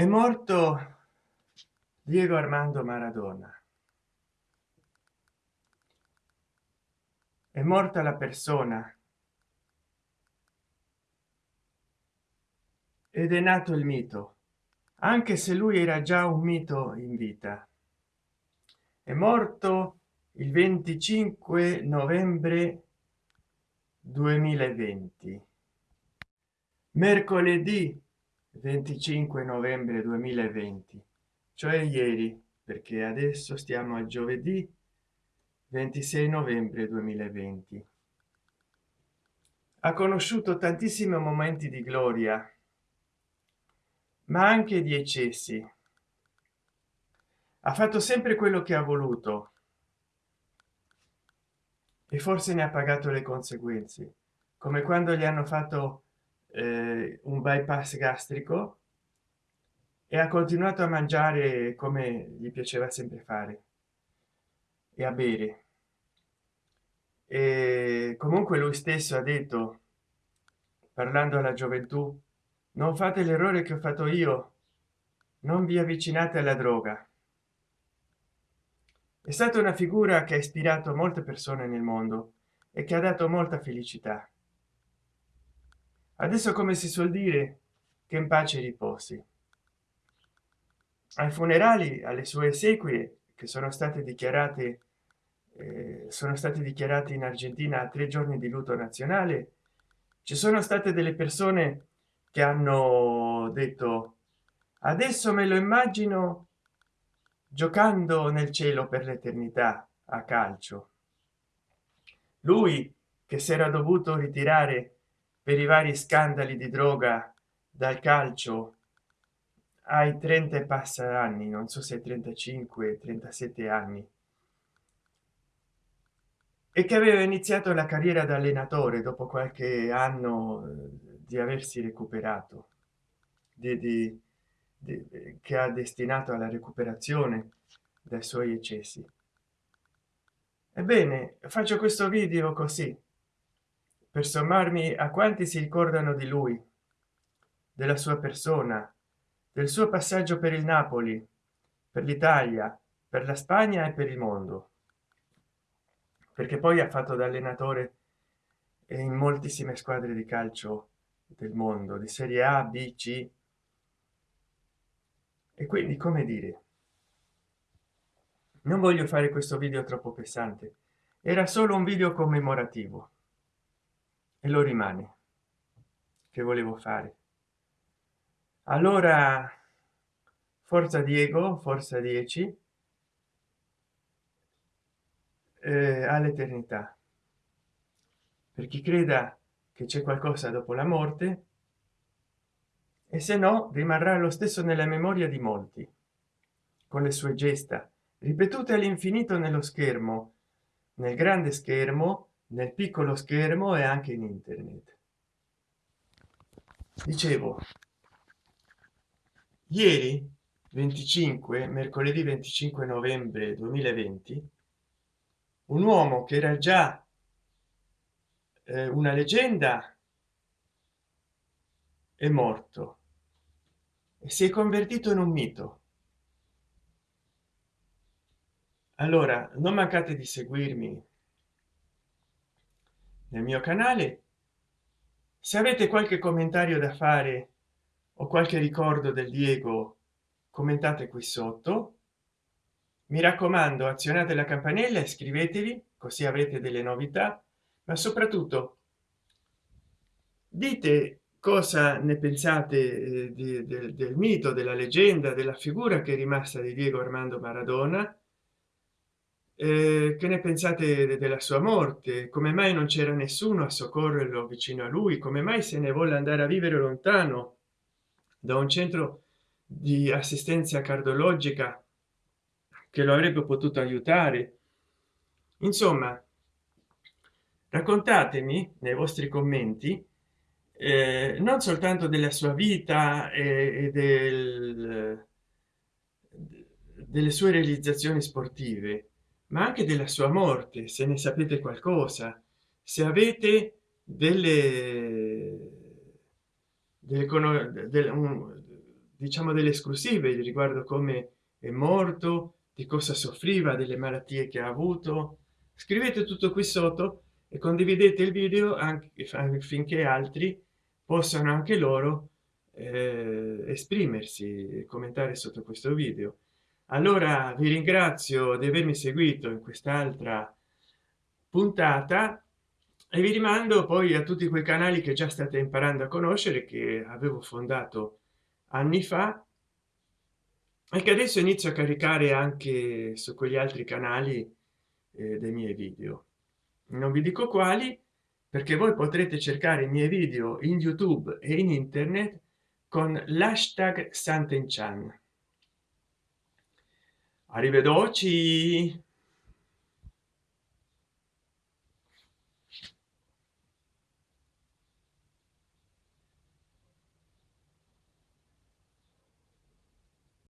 è morto diego armando maradona. È morta la persona. Ed è nato il mito anche se lui era già un mito in vita. È morto il 25 novembre 2020 mercoledì 25 novembre 2020 cioè ieri perché adesso stiamo a giovedì 26 novembre 2020 ha conosciuto tantissimi momenti di gloria ma anche di eccessi. Ha fatto sempre quello che ha voluto e forse ne ha pagato le conseguenze come quando gli hanno fatto eh, un bypass gastrico e ha continuato a mangiare come gli piaceva sempre fare e a bere. E comunque lui stesso ha detto parlando alla gioventù non fate l'errore che ho fatto io non vi avvicinate alla droga. È stata una figura che ha ispirato molte persone nel mondo e che ha dato molta felicità adesso come si suol dire che in pace riposi. Ai funerali alle sue esequie che sono state dichiarate eh, sono stati dichiarati in argentina a tre giorni di lutto nazionale ci sono state delle persone che hanno detto adesso me lo immagino giocando nel cielo per l'eternità a calcio. Lui che si era dovuto ritirare per i vari scandali di droga dal calcio ai 30 e passa anni non so se 35 37 anni. E che aveva iniziato la carriera da allenatore dopo qualche anno eh, di aversi recuperato di, di, di, che ha destinato alla recuperazione dai suoi eccessi. Ebbene faccio questo video così per sommarmi a quanti si ricordano di lui della sua persona del suo passaggio per il napoli per l'italia per la spagna e per il mondo. Perché poi ha fatto da allenatore in moltissime squadre di calcio del mondo di serie a b c. E quindi come dire non voglio fare questo video troppo pesante. Era solo un video commemorativo e lo rimane che volevo fare. Allora forza diego forza 10 eh, all'eternità. Per chi creda che c'è qualcosa dopo la morte e se no rimarrà lo stesso nella memoria di molti con le sue gesta ripetute all'infinito nello schermo nel grande schermo nel piccolo schermo e anche in internet. Dicevo ieri 25 mercoledì 25 novembre 2020 un uomo che era già eh, una leggenda è morto e si è convertito in un mito. Allora non mancate di seguirmi nel mio canale. Se avete qualche commentario da fare o qualche ricordo del diego commentate qui sotto. Mi raccomando azionate la campanella iscrivetevi così avrete delle novità. Ma soprattutto dite cosa ne pensate eh, di, del, del mito della leggenda della figura che è rimasta di diego armando maradona eh, che ne pensate della sua morte? Come mai non c'era nessuno a soccorrerlo vicino a lui? Come mai se ne vuole andare a vivere lontano da un centro di assistenza cardiologica che lo avrebbe potuto aiutare? Insomma raccontatemi nei vostri commenti eh, non soltanto della sua vita e, e del, delle sue realizzazioni sportive ma anche della sua morte se ne sapete qualcosa. Se avete delle, delle, delle, diciamo delle esclusive riguardo come è morto di cosa soffriva delle malattie che ha avuto scrivete tutto qui sotto e condividete il video anche finché altri possano anche loro eh, esprimersi e commentare sotto questo video allora vi ringrazio di avermi seguito in quest'altra puntata e vi rimando poi a tutti quei canali che già state imparando a conoscere che avevo fondato anni fa e che adesso inizio a caricare anche su quegli altri canali eh, dei miei video. Non vi dico quali perché voi potrete cercare i miei video in youtube e in internet con l'hashtag santenchan arrivederci